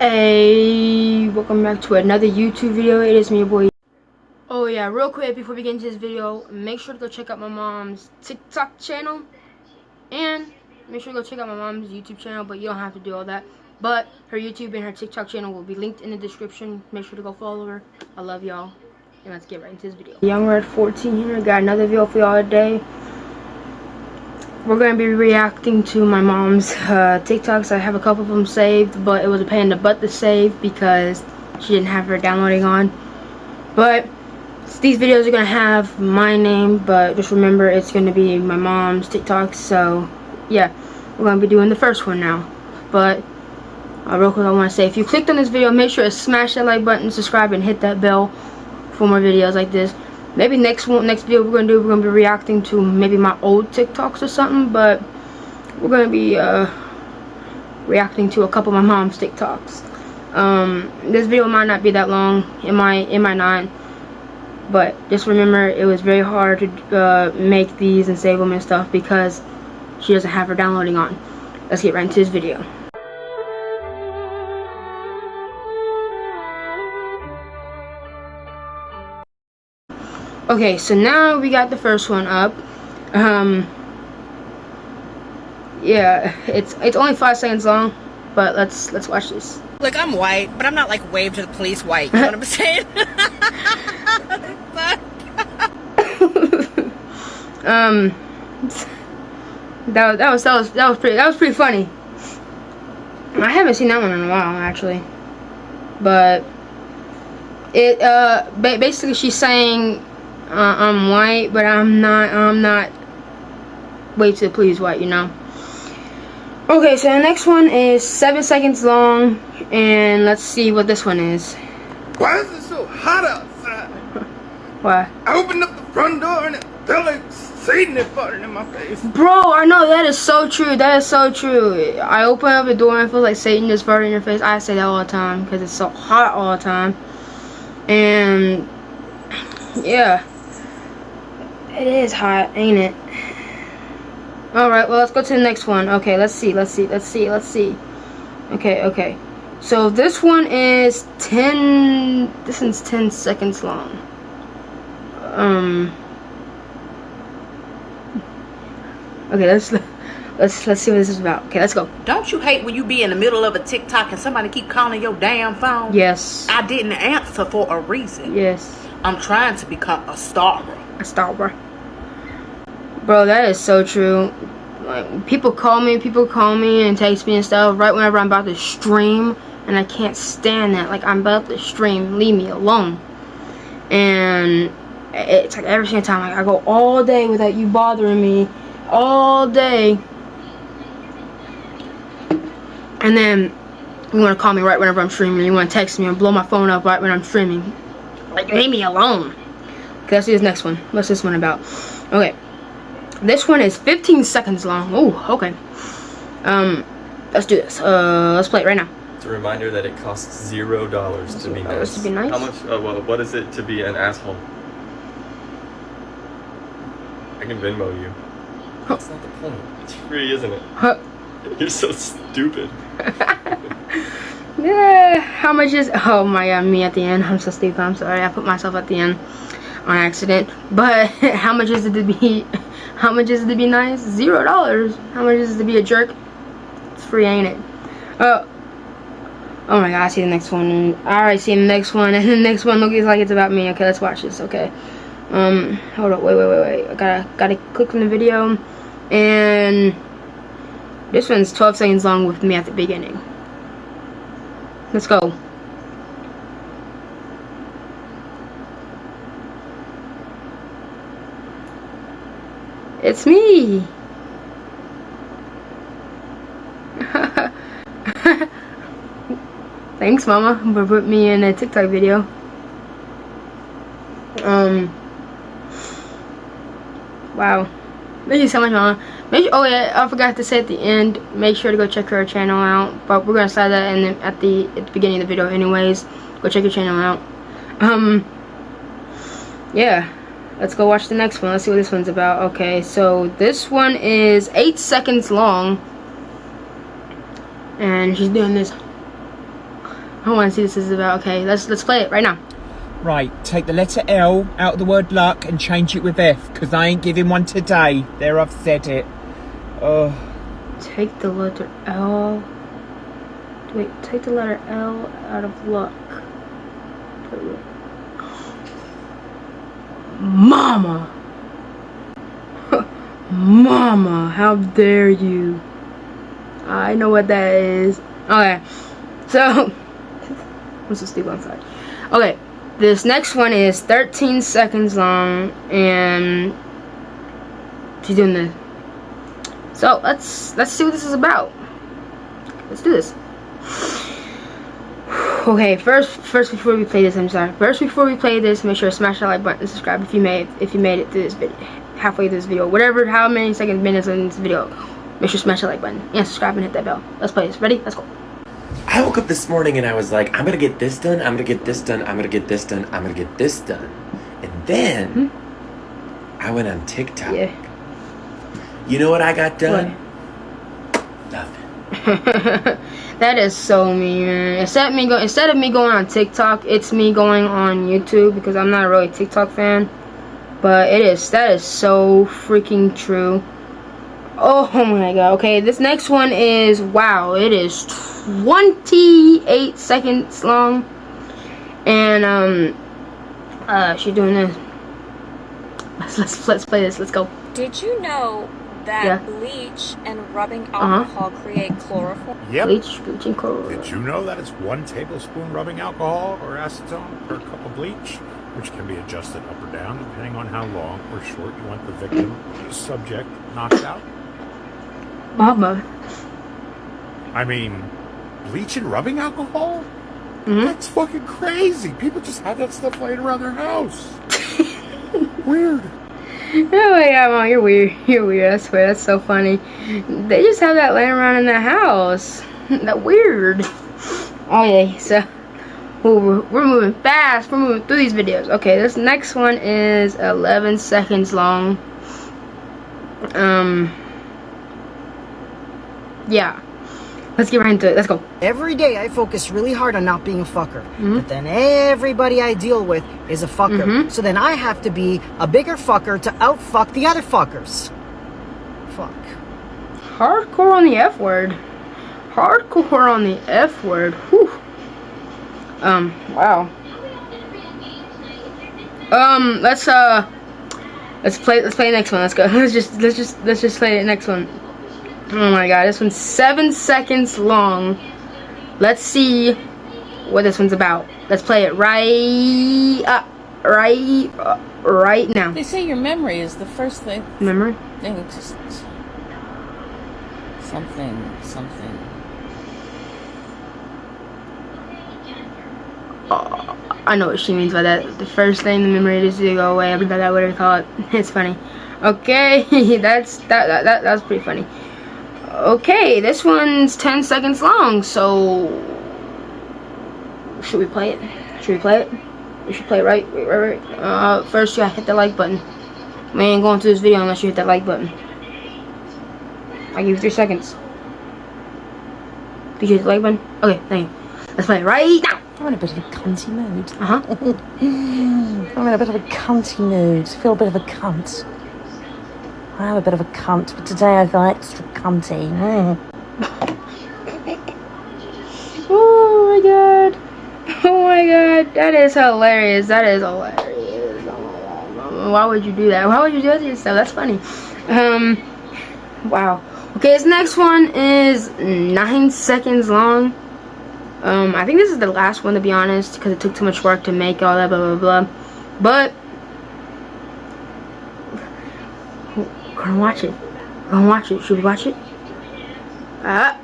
Hey, welcome back to another YouTube video. It is me, your boy. Oh yeah, real quick before we get into this video, make sure to go check out my mom's TikTok channel. And make sure to go check out my mom's YouTube channel, but you don't have to do all that. But her YouTube and her TikTok channel will be linked in the description. Make sure to go follow her. I love y'all. And let's get right into this video. Young Red 14 here, got another video for y'all today we're going to be reacting to my mom's uh, TikToks. I have a couple of them saved, but it was a pain in the butt to save because she didn't have her downloading on. But these videos are going to have my name, but just remember it's going to be my mom's TikToks. So, yeah, we're going to be doing the first one now. But, uh, real quick, I want to say, if you clicked on this video, make sure to smash that like button, subscribe, and hit that bell for more videos like this maybe next one next video we're gonna do we're gonna be reacting to maybe my old tiktoks or something but we're gonna be uh reacting to a couple of my mom's tiktoks. Um this video might not be that long it might it might not but just remember it was very hard to uh, make these and save them and stuff because she doesn't have her downloading on. Let's get right into this video Okay, so now we got the first one up. Um, yeah, it's it's only five seconds long, but let's let's watch this. Look, I'm white, but I'm not like wave to the police white. You know what I'm saying? um, that that was that was that was pretty that was pretty funny. I haven't seen that one in a while actually, but it uh basically she's saying uh, I'm white, but I'm not, I'm not way to please white, you know. Okay, so the next one is seven seconds long, and let's see what this one is. Why is it so hot outside? Why? I opened up the front door and it felt like Satan had farted in my face. Bro, I know that is so true. That is so true. I open up the door and I feel like Satan just farted in your face. I say that all the time because it's so hot all the time. And yeah. It is hot, ain't it? Alright, well, let's go to the next one. Okay, let's see, let's see, let's see, let's see. Okay, okay. So this one is 10, this one's 10 seconds long. Um, okay, let's, let's, let's see what this is about. Okay, let's go. Don't you hate when you be in the middle of a TikTok and somebody keep calling your damn phone? Yes. I didn't answer for a reason. Yes. I'm trying to become a star. A star. Bro, that is so true. Like, people call me, people call me and text me and stuff right whenever I'm about to stream. And I can't stand that. Like, I'm about to stream. Leave me alone. And it's like every single time. Like, I go all day without you bothering me. All day. And then you want to call me right whenever I'm streaming. You want to text me and blow my phone up right when I'm streaming. Like, leave me alone. Okay, let's see this next one. What's this one about? Okay. This one is 15 seconds long. Oh, okay. Um, let's do this. Uh, let's play it right now. It's a reminder that it costs zero dollars to be nice. To be nice. How much? Uh, well, what is it to be an asshole? I can Venmo you. That's not the point. It's free, isn't it? Huh. You're so stupid. yeah. How much is? Oh my god, me at the end. I'm so stupid. I'm sorry. I put myself at the end on accident. But how much is it to be? How much is it to be nice? Zero dollars. How much is it to be a jerk? It's free, ain't it? Oh. Oh my god, I see the next one. Alright, see the next one. And the next one looks like it's about me. Okay, let's watch this. Okay. Um, hold up. Wait, wait, wait, wait. I gotta, gotta click on the video. And this one's 12 seconds long with me at the beginning. Let's go. It's me! Thanks, Mama, for putting me in a TikTok video. Um. Wow. Thank you so much, Mama. Make sure, oh yeah, I forgot to say at the end. Make sure to go check her channel out. But we're gonna say that in the, at the at the beginning of the video, anyways. Go check your channel out. Um. Yeah let's go watch the next one let's see what this one's about okay so this one is eight seconds long and she's doing this I want to see what this is about. Okay, let's let's play it right now. Right, take the letter L out of the word luck and change it with F, because I ain't giving one today. There, I've said it. Oh, Take the letter L. Wait, take the letter L out of luck. Mama! Mama, how dare you? I know what that is. Okay, so. What's the stupid on side? Okay, this next one is 13 seconds long, and she's doing this. So let's let's see what this is about. Let's do this. Okay, first first before we play this, I'm sorry. First before we play this, make sure to smash that like button and subscribe if you made if you made it through this video, halfway through this video, whatever, how many seconds, minutes in this video. Make sure to smash that like button and subscribe and hit that bell. Let's play this. Ready? Let's go. I woke up this morning and I was like, I'm gonna get this done, I'm gonna get this done, I'm gonna get this done, I'm gonna get this done. And then hmm? I went on TikTok. Yeah. You know what I got done? Nothing. that is so mean. man. Instead of me go instead of me going on TikTok, it's me going on YouTube because I'm not a really TikTok fan. But it is that is so freaking true. Oh my god. Okay, this next one is wow, it is 28 seconds long. And um uh she's doing this. Let's let's let's play this. Let's go. Did you know that Yeah. bleach and rubbing Uh-huh. alcohol create chloroform? Yep. Bleach, bleach and coral. Did you know that it's one tablespoon rubbing alcohol or acetone per cup of bleach, which can be adjusted up or down depending on how long or short you want the victim, the subject, knocked out? Mama. I mean, bleach and rubbing alcohol? Mhm. That's fucking crazy. People just have that stuff laying around their house. Weird. Oh my god, Mom, you're weird. You're weird. I swear, that's so funny. They just have that laying around in the house. that weird. Oh yeah, so we're, we're moving fast. We're moving through these videos. Okay, this next one is 11 seconds long. Um, yeah. Let's get right into it. Let's go. Every day I focus really hard on not being a fucker. Mm-hmm. But then everybody I deal with is a fucker. Mhm. So then I have to be a bigger fucker to outfuck the other fuckers. Fuck. Hardcore on the F word. Hardcore on the F word. Whew. Um, wow. Um, let's uh let's play let's play the next one. Let's go. Let's just let's just let's just play the next one. Oh my god, this one's seven seconds long. Let's see what this one's about. Let's play it right uh, right uh, right now. They say your memory is the first thing. Memory? Thing just something, something. I know what she means by that. The first thing the memory is to go away. I Everybody that would call it. It's funny. Okay, that's that, that that that's pretty funny. Okay, this one's 10 seconds long, so should we play it? Should we play it? We should play it right, right, right, right. Uh, first you gotta hit the like button. We ain't going through this video unless you hit that like button. I give you three seconds. Did you hit the like button? Okay, thank you. Let's play it right now. I'm in a bit of a cunty mood. Uh huh. I'm in a bit of a cunty mood. Feel a bit of a cunt. I am a bit of a cunt, but today I feel extra cunty. Mm. Oh my god. Oh my god. That is hilarious. That is hilarious. Why would you do that? Why would you do that to yourself? That's funny. Um wow. Okay, this next one is nine seconds long. Um, I think this is the last one to be honest, because it took too much work to make all that blah blah blah. But gonna watch it. Gonna watch it. Should we watch it? Uh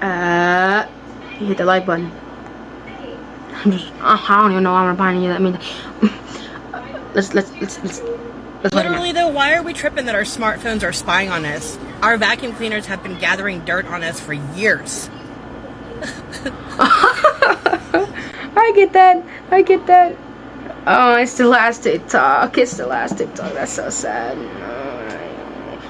uh you hit the like button. I'm just uh, I don't even know why I'm reminding you that means let's let's let's let's let's Literally, though, why are we tripping that our smartphones are spying on us? Our vacuum cleaners have been gathering dirt on us for years. I get that. I get that. Oh, it's the last TikTok. It's the last TikTok. That's so sad.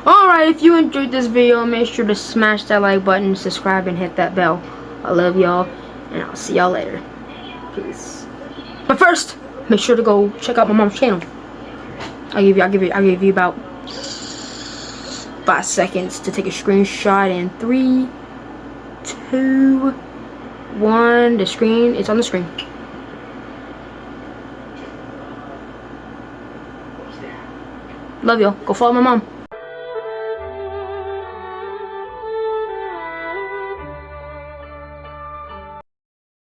Alright, if you enjoyed this video, make sure to smash that like button, subscribe, and hit that bell. I love y'all. And I'll see y'all later. Peace. But first, make sure to go check out my mom's channel. I'll give you, I'll give you, I'll give you about five seconds to take a screenshot in three, two, one. The screen, it's on the screen. Love y'all. Go follow my mom.